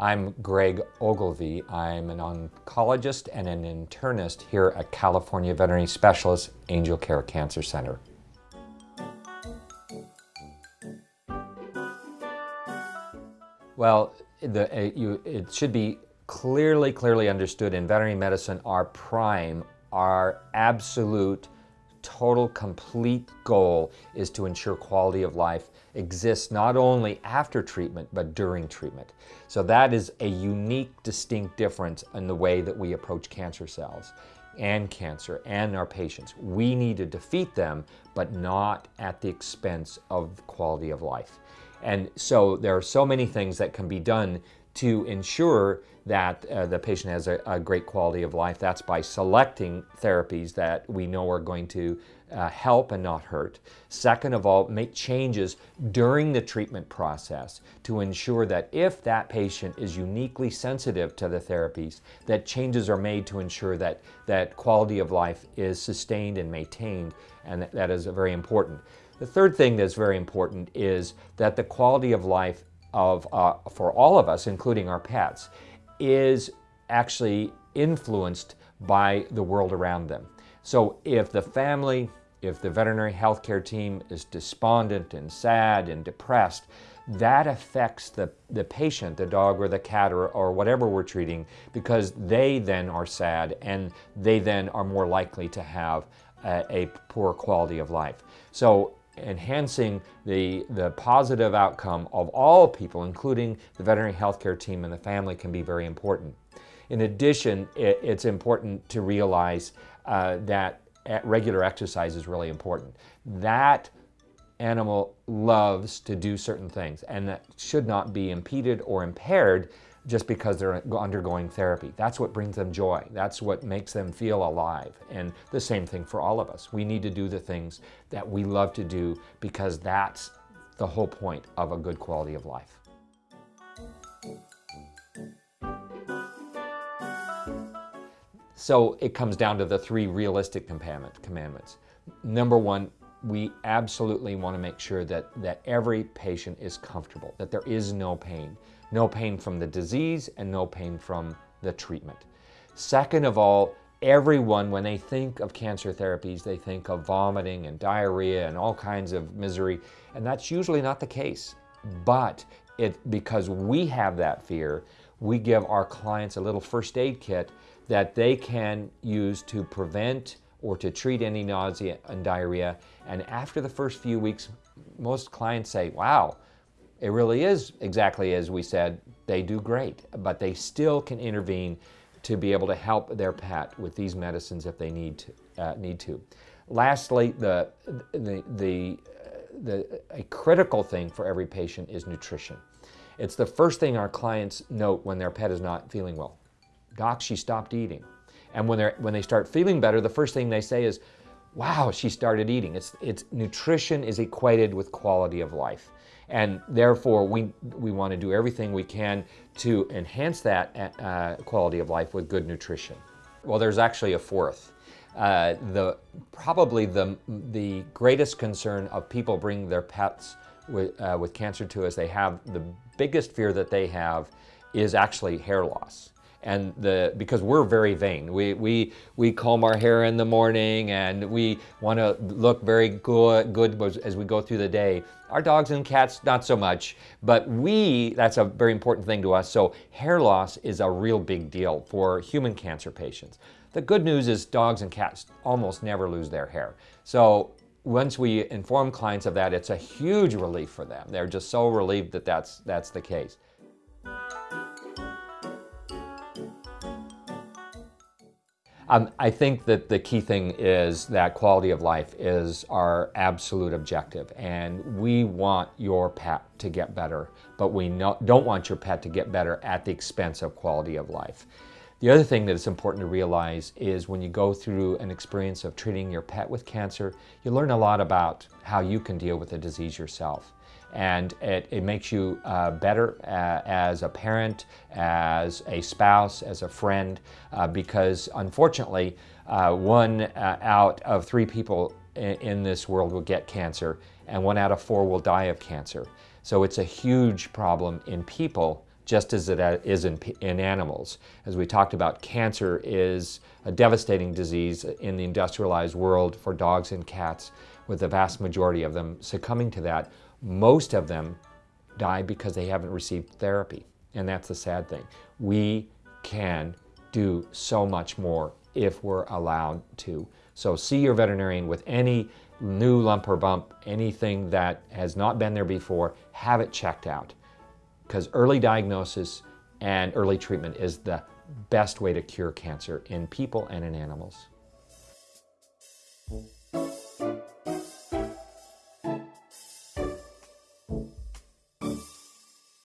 I'm Greg Ogilvie. I'm an oncologist and an internist here at California Veterinary Specialists Angel Care Cancer Center. Well, the, uh, you, it should be clearly, clearly understood in veterinary medicine, our prime, our absolute, total, complete goal is to ensure quality of life exists not only after treatment, but during treatment. So that is a unique, distinct difference in the way that we approach cancer cells and cancer and our patients. We need to defeat them, but not at the expense of quality of life. And so there are so many things that can be done to ensure that uh, the patient has a, a, great quality of life. That's by selecting therapies that we know are going to uh, help and not hurt. Second of all, make changes during the treatment process to ensure that if that patient is uniquely sensitive to the therapies, that changes are made to ensure that, that quality of life is sustained and maintained, and that, that is very important. The third thing that's very important is that the quality of life of, uh, for all of us, including our pets, is actually influenced by the world around them. So if the family, if the veterinary healthcare team is despondent and sad and depressed, that affects the, the patient, the dog or the cat or, or whatever we're treating, because they then are sad and they then are more likely to have a, a poor quality of life. So enhancing the, the positive outcome of all people, including the veterinary healthcare team and the family, can be very important. In addition, it, it's important to realize uh, that regular exercise is really important. That animal loves to do certain things and that should not be impeded or impaired just because they're undergoing therapy. That's what brings them joy. That's what makes them feel alive. And the same thing for all of us. We need to do the things that we love to do because that's the whole point of a good quality of life. So it comes down to the three realistic commandments. Number one, we absolutely want to make sure that, that every patient is comfortable, that there is no pain. No pain from the disease and no pain from the treatment. Second of all, everyone, when they think of cancer therapies, they think of vomiting and diarrhea and all kinds of misery, and that's usually not the case. But it, because we have that fear, we give our clients a little first aid kit that they can use to prevent or to treat any nausea and diarrhea. And after the first few weeks, most clients say, wow, it really is exactly as we said, they do great, but they still can intervene to be able to help their pet with these medicines if they need to. Uh, need to. Lastly, the, the, the, the, a critical thing for every patient is nutrition. It's the first thing our clients note when their pet is not feeling well. Doc, she stopped eating. And when, they're, when they start feeling better, the first thing they say is, wow, she started eating. It's, it's, nutrition is equated with quality of life. And therefore, we, we want to do everything we can to enhance that uh, quality of life with good nutrition. Well, there's actually a fourth. Uh, the, probably the, the greatest concern of people bringing their pets with, uh, with cancer to us, they have the biggest fear that they have is actually hair loss and the because we're very vain. We we we comb our hair in the morning and we want to look very good good as we go through the day. Our dogs and cats not so much, but we that's a very important thing to us. So hair loss is a real big deal for human cancer patients. The good news is dogs and cats almost never lose their hair. So once we inform clients of that, it's a huge relief for them. They're just so relieved that that's, that's the case. Um, I think that the key thing is that quality of life is our absolute objective and we want your pet to get better, but we no, don't want your pet to get better at the expense of quality of life. The other thing that is important to realize is when you go through an experience of treating your pet with cancer, you learn a lot about how you can deal with the disease yourself and it, it makes you uh, better uh, as a parent, as a spouse, as a friend, uh, because unfortunately, uh, one uh, out of three people in, in, this world will get cancer, and one out of four will die of cancer. So it's a huge problem in people, just as it is in, in animals. As we talked about, cancer is a devastating disease in the industrialized world for dogs and cats, with the vast majority of them succumbing to that. Most of them die because they haven't received therapy, and that's the sad thing. We can do so much more if we're allowed to. So see your veterinarian with any new lump or bump, anything that has not been there before, have it checked out. Because early diagnosis and early treatment is the best way to cure cancer in people and in animals.